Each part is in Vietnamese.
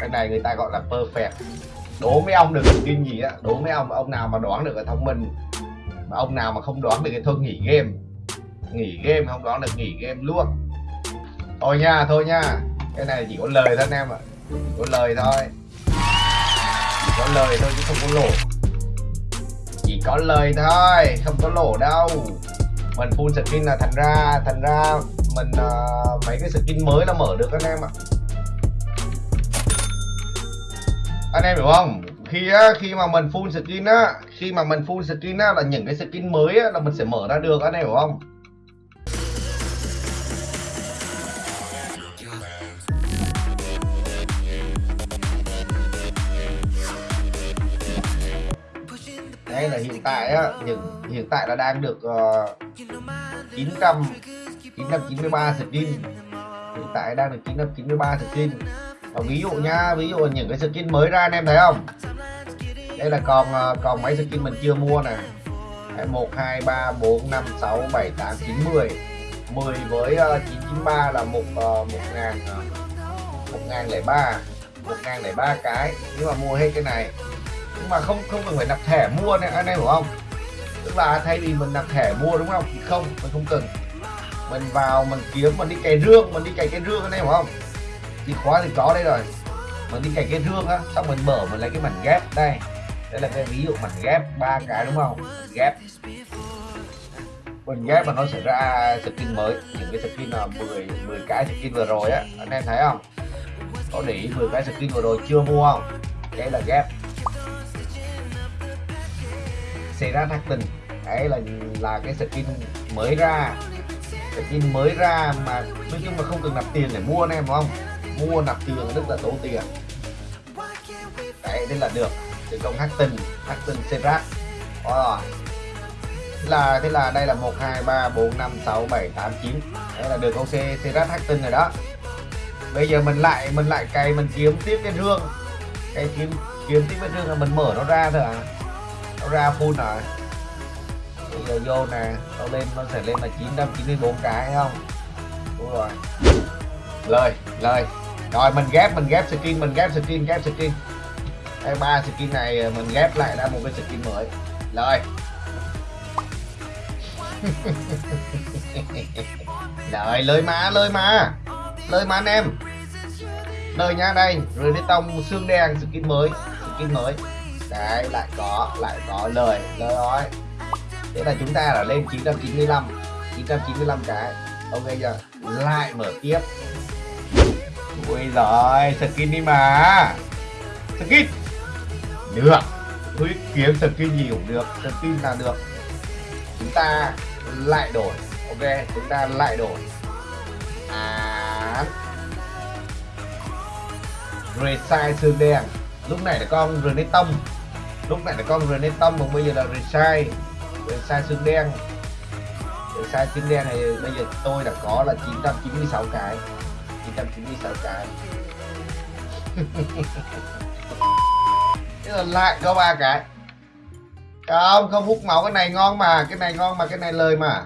cái này người ta gọi là perfect. Đố mấy ông được tin gì á. Đố mấy ông ông nào mà đoán được là thông minh mà ông nào mà không đoán được thì thôi nghỉ game. Nghỉ game không đoán được nghỉ game luôn. Thôi nha thôi nha. Cái này chỉ có lời thôi anh em ạ. Chỉ có lời thôi. Chỉ có lời thôi chứ không có lỗ. Chỉ có lời thôi không có lỗ đâu. Mình full skin là thành ra thành ra mình uh, mấy cái skin mới nó mở được anh em ạ. Anh em hiểu không? Khi á khi mà mình full skin á khi mà mình full skin á là những cái skin mới á là mình sẽ mở ra được anh em hiểu không? Đây là hiện tại á hiện hiện tại là đang được uh, 900 993 skin. Hiện tại đang được 993 skin và ví dụ nha ví dụ những cái skin mới ra anh em thấy không? Đây là còn ờ, còn mấy skin mình chưa mua nè. 1 2 3 4 5 6 7 8 9 10 10 với ờ, 993 là 1 ngàn uh, 1 ngàn lẻ ba. 1 ngàn lẻ ba cái. Nếu mà mua hết cái này. Nhưng mà không không cần phải nạp thẻ mua này anh em hiểu không? Tức là thay vì mình nạp thẻ mua đúng không? Thì không mình không cần. Mình vào mình kiếm mình đi cày rương mình đi cày cái rương anh em hiểu không? Chìa khóa thì có đây rồi. Mình đi cày cái rương á, xong mình mở, mình lấy cái mảnh ghép đây. Đây là cái ví dụ mảnh ghép ba cái đúng không? Ghép. Mình ghép mà nó sẽ ra skin mới, những cái skin là 10 10 cái skin vừa rồi á, anh em thấy không? Có để ý 10 cái skin vừa rồi chưa mua không? Đây là ghép. Xảy ra thác tình. Đấy là là cái skin mới ra. Skin mới ra mà, nói chung là không cần nạp tiền để mua anh em, đúng không? Mua nạp tiền rất là tốn tiền. Đấy, nên là được. Từ công hắc tình hắc tình serat rồi. Là, thế là đây là một, hai, ba, bốn, năm, sáu, bảy, tám, chín. Đây là được câu c serat hắc tinh rồi đó. Bây giờ mình lại mình lại cày, mình kiếm tiếp cái rương. Cái kiếm kiếm tiếp cái rương là mình mở nó ra thôi à nó ra full rồi. Bây giờ vô nè, nó lên, nó sẽ lên là 994 cái không? Đúng rồi. Lời lời rồi, mình ghép mình ghép skin, mình ghép skin ghép skin. Đây ba skin này ờ, mình ghép lại ra một cái skin mới. Rồi. Rồi lời má lời má. Lời má anh em. Lời nha đây rồi đi tông xương đen, skin mới skin mới. Đấy, lại có lại có lời lời rồi thế là chúng ta đã lên 995 995 cái. Ok giờ lại mở tiếp ui rồi skin đi mà. Skin. Được. Ui kiếm skin gì cũng được. Skin là được. Chúng ta lại đổi. Ok, chúng ta lại đổi. À. Resize xương đen. Lúc này là con Renetom tông. Lúc này là con Renetom tông còn bây giờ là resize resize xương đen. Resize xương đen này bây giờ tôi đã có là 996 cái. 996 cái thế là lại có ba cái. Không không hút máu cái này ngon mà cái này ngon mà cái này lời mà.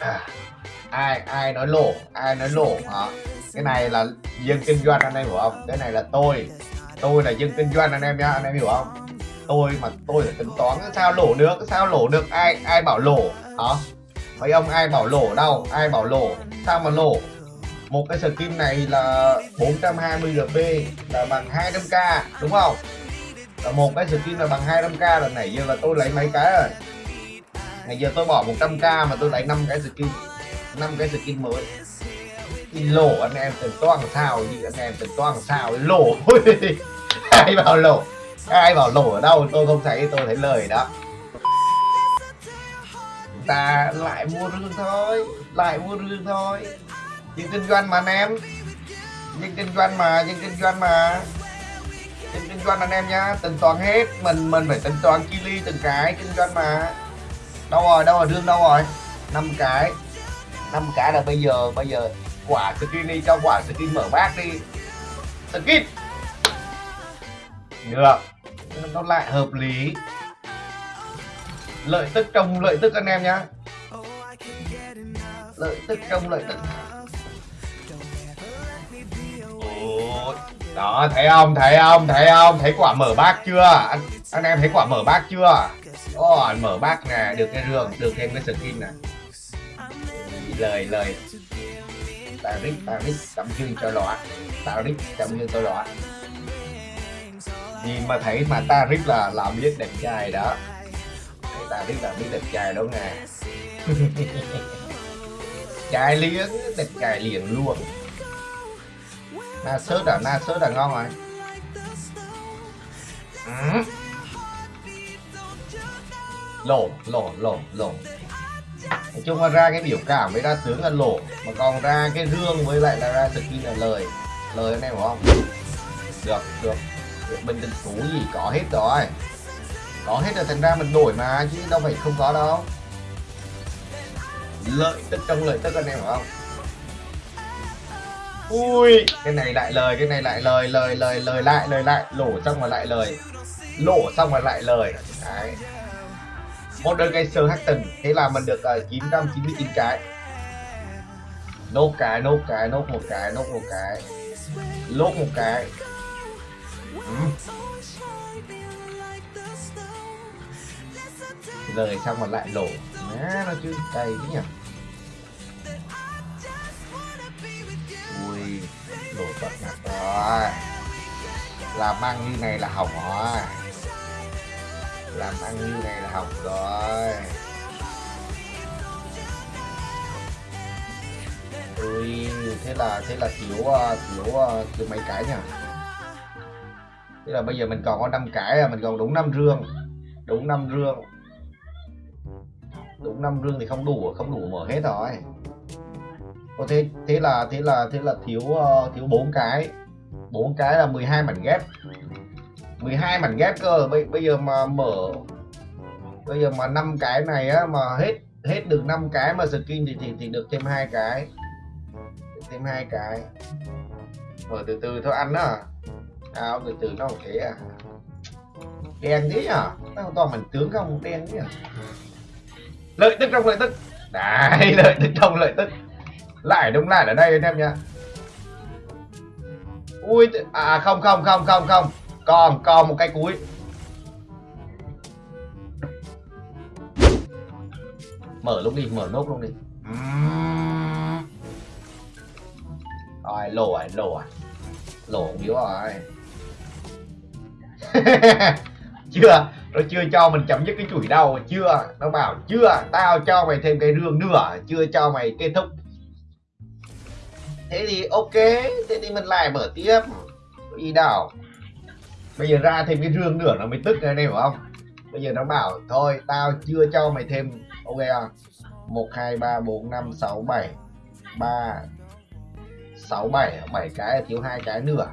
À, ai ai nói lỗ ai nói lỗ hả? Cái này là dân kinh doanh anh em hiểu không? Cái này là tôi. Tôi là dân kinh doanh anh em nhá anh em hiểu không? Tôi mà tôi phải tính toán sao lỗ được sao lỗ được, ai ai bảo lỗ hả? Mấy ông ai bảo lỗ đâu, ai bảo lỗ sao mà lỗ một cái skin này là 420 rp là bằng 200k đúng không? Là một cái skin là bằng 200k là nãy giờ là tôi lấy mấy cái rồi? Ngày giờ tôi bỏ 100k mà tôi lấy 5 cái skin 5 cái skin mới. Thì lỗ anh em tính toán sao gì anh em tính toán sao? Lỗ ai bảo lỗ ai bảo lỗ ở đâu, tôi không thấy, tôi thấy lời đó. Chúng ta lại mua rương thôi, lại mua rương thôi. Nhưng kinh doanh mà anh em nhưng kinh doanh mà nhưng kinh doanh mà nhưng kinh doanh anh em nhá, tính toán hết, mình mình phải tính toán chi ly từng cái kinh doanh mà. Đâu rồi đâu rồi, rương đâu rồi? Năm cái năm cái là bây giờ bây giờ quả skin đi, cho quả skin mở bát đi. Skin được nó lại hợp lý. Lợi tức trong lợi tức anh em nhá. Lợi tức trong lợi tức. Ôi, đó thấy không thấy không thấy không? Thấy quả mở bác chưa? Anh anh em thấy quả mở bác chưa? Ồ, mở bác nè được cái rường được thêm cái skin nè. Lời lời. Taric Taric tấm dương cho lọa rít tấm dương cho lọa nhìn mà thấy mà ta rất là làm biết đẹp trai đó. Thấy biết là biết đẹp trai đó nè trai liếng đẹp trai liền luôn. Na sớt à na sớt là ngon rồi. Ừ. lộ lộ lộ, nói chung là ra cái biểu cảm với ra tướng là lỗ mà còn ra cái rương với lại là ra skin là lời. Lời anh em hiểu không? Được được bình định phú gì có hết rồi. Có hết rồi thành ra mình đổi mà chứ đâu phải không có đâu. Lợi tức trong lợi tức anh em hiểu không? Ui. Cái này lại lời cái này lại lời lời lời lời lại lời lại. Lỗ xong rồi lại lời. Lỗ xong rồi lại lời. Đấy. Một đơn cây sơ Hackton thế là mình được uh, 999 cái. Nốt cái nốt cái nốt một cái nốt một cái. Lốt một cái ừ. xong mà lại lổ, má nó chứ cay chứ nhỉ? Ui lổ tận mặt rồi làm ăn như này là hỏng rồi. Làm ăn như này là hỏng rồi. Ui thế là thế là thiếu thiếu thiếu mấy cái nhỉ? Tức là bây giờ mình còn có năm cái à mình còn đúng năm rương. Đúng năm rương. Đúng năm rương thì không đủ không đủ mở hết rồi. Có thế thế là thế là thế là thiếu uh, thiếu bốn cái. Bốn cái là 12 mảnh ghép. 12 mảnh ghép cơ bây, bây giờ mà mở bây giờ mà năm cái này á mà hết hết được năm cái mà skin thì thì, thì được thêm hai cái. Thêm hai cái. Mở từ từ thôi ăn đó áo từ từ nó thế à. Đen thế nhở? Nó toàn mình tướng không đen thế nhở? Lợi tức trong lợi tức. Đấy lợi tức trong lợi tức. Lại đúng lại ở đây anh em nha ui à không không không không không. Còn còn một cái cuối. Mở lúc đi mở nốt luôn đi. Rồi lỗ à lỗ à lỗ yếu rồi chưa, nó chưa cho mình chấm dứt cái chuỗi đâu chưa. Nó bảo, chưa, tao cho mày thêm cái rương nữa chưa cho mày kết thúc. Thế thì ok, thế thì mình lại mở tiếp. Đi đâu bây giờ ra thêm cái rương nữa nó mới tức này hiểu không? Bây giờ nó bảo, thôi, tao chưa cho mày thêm. Ok không? Một, hai, ba, bốn, năm, sáu, bảy. Ba, sáu, bảy. Bảy cái thiếu hai cái nữa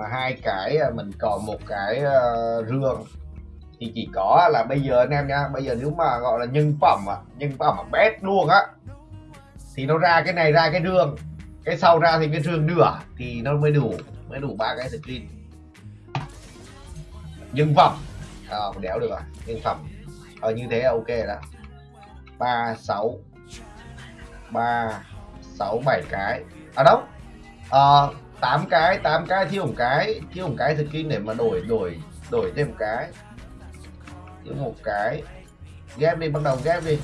mà hai cái à, mình còn một cái uh, rương thì chỉ có là bây giờ anh em nha bây giờ nếu mà gọi là nhân phẩm à, nhân phẩm mà bét luôn á thì nó ra cái này ra cái rương cái sau ra thì cái rương nửa thì nó mới đủ mới đủ ba cái screen. Nhân phẩm à, đéo được à nhân phẩm ờ như thế là ok đó. Ba sáu ba sáu bảy cái à đâu? Ờ tám cái tám cái, thiếu một cái, thiếu một cái thực kinh để mà đổi đổi đổi thêm một cái. Thiếu một cái. Ghép đi, bắt đầu ghép đi.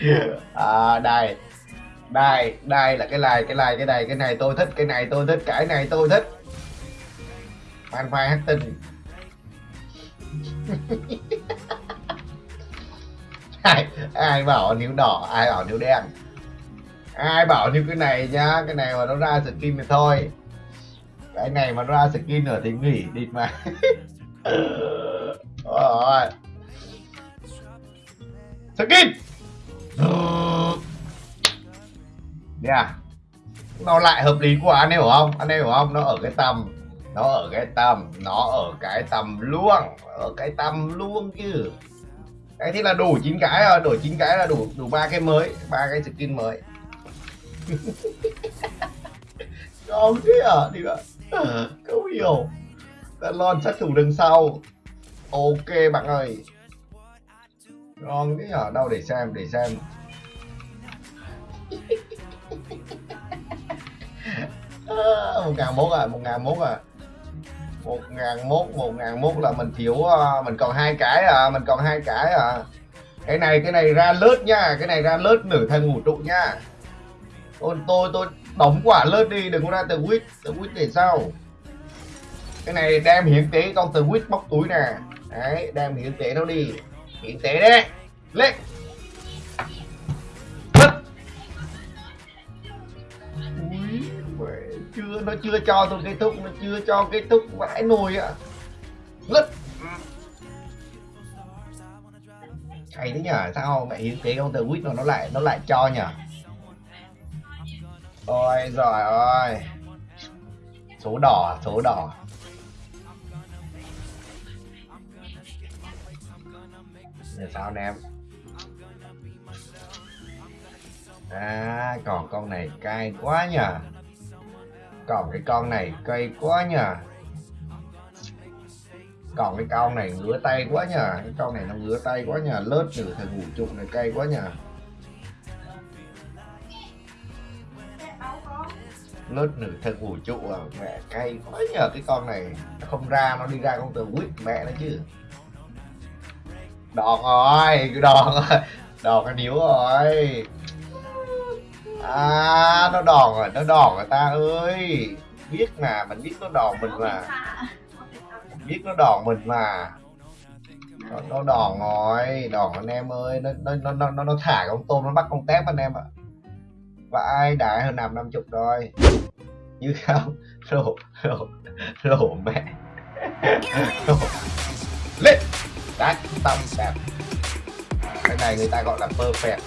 À đây. Đây đây là cái này cái này cái này cái này tôi thích, cái này tôi thích, cái này tôi thích. Fan phai hát tinh ai, ai bảo níu đỏ ai bảo níu đen? Ai bảo như cái này nhá cái này mà nó ra skin thì thôi. Cái này mà nó ra skin nữa thì nghỉ địt mà. Rồi skin! Yeah. À? nó lại hợp lý quá anh em hiểu không? Anh em hiểu không? Nó ở cái tầm nó ở cái tầm nó ở cái tầm luôn ở cái tầm luôn chứ cái thế là đủ chín cái rồi đổi chín cái là đủ đủ ba cái mới, ba cái skin mới. Ngon thế à đi bạn không hiểu. Đã lon sát thủ đằng sau. Ok, bạn ơi. Ngon cái ở à, đâu để xem để xem. À, một ngàn mốt à một ngàn mốt à một ngàn mốt, một ngàn mốt là mình thiếu ờ, mình còn hai cái à mình còn hai cái à. Cái này cái này ra lớt nha, cái này ra lớt nửa thân ngủ trụ nha. Tôi tôi tôi đóng quả lớt đi, đừng có ra từ quýt từ quýt để sao cái này đem hiến tế con từ quýt bóc túi nè. Đấy, đem hiến tế nó đi. Hiến tế đấy. Lên chưa, nó chưa cho tôi kết thúc nó chưa cho kết thúc vãi nồi ạ lứt. Hay thế nhở sao mẹ hiến tế con từ quýt nó lại nó lại cho nhở ôi giỏi ơi. Số đỏ số đỏ. Là sao anh em? À còn con này cay quá nhở còn cái con này cay quá nhờ. Còn cái con này ngứa tay quá nhờ. Cái con này nó ngứa tay quá nhờ. Lớt nửa thằng ngủ trụ này cay quá nhờ. Lớt nửa thân vũ trụ à mẹ cay quá nhờ. Cái con này nó không ra, nó đi ra con từ quýt mẹ nó chứ. Đòn rồi đòn rồi. Đòn cái níu rồi à nó đòn rồi nó đòn rồi ta ơi. Biết mà mình biết nó đòn mình mà. Biết nó đòn mình mà. Nó, nó đòn rồi đòn anh em ơi. Nó nó nó nó, nó thả con tôm nó bắt con tép anh em ạ. Và ai đại hơn nằm năm chục rồi. Như không rổ rổ rổ mẹ. Rổ lên. Đá tâm đẹp. Cái này người ta gọi là perfect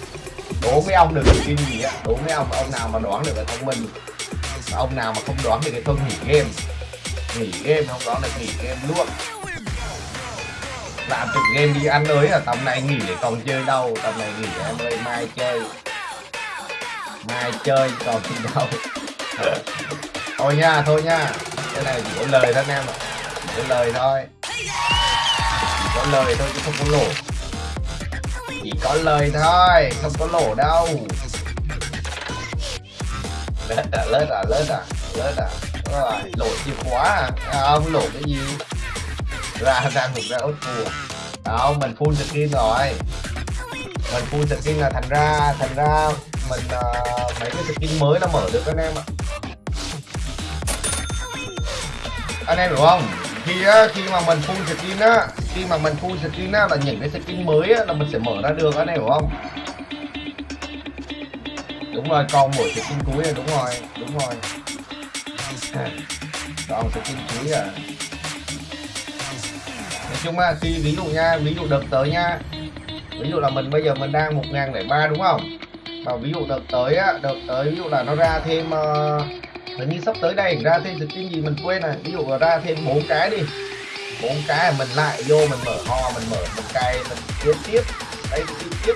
đố mấy ông được cái gì á? Đố mấy ông ông nào mà đoán được là thông minh? Mà ông nào mà không đoán được cái thôi, nghỉ game. Nghỉ game, không đoán được nghỉ game luôn. Làm trực game đi, ăn ơi là tầm này nghỉ để còn chơi đâu. Tầm này nghỉ em ơi, mai chơi. Mai chơi, còn gì đâu. Thôi nha thôi nha. Cái này chỉ có lời thôi anh em ạ. Chỉ có lời thôi. Chỉ có lời thôi chứ không có lỗ chỉ có lời thôi không có lỗ đâu. Lết à lết à lết à lết à. Rồi lỗ chìa khóa à. à không lỗ cái gì? Ra ra ngục ra ốt phù không mình full skin rồi. Mình full skin là thành ra thành ra mình uh, mấy cái skin mới nó mở được anh em ạ. Anh em hiểu không? Khi á, khi mà mình full skin á khi mà mình thu skin á là những cái skin mới á là mình sẽ mở ra được anh hiểu không? Đúng rồi còn mỗi skin cuối rồi đúng rồi đúng rồi. Còn skin cuối à nói chung là khi ví dụ nha ví dụ đợt tới nha ví dụ là mình bây giờ mình đang một ngàn lẻ ba đúng không? Và ví dụ đợt tới á đợt tới ví dụ là nó ra thêm uh, hình như sắp tới đây ra thêm skin gì mình quên này ví dụ ra thêm bốn cái đi bốn cái, mình lại vô, mình mở ho, mình mở một cây mình tiếp tiếp. Đây tiếp tiếp.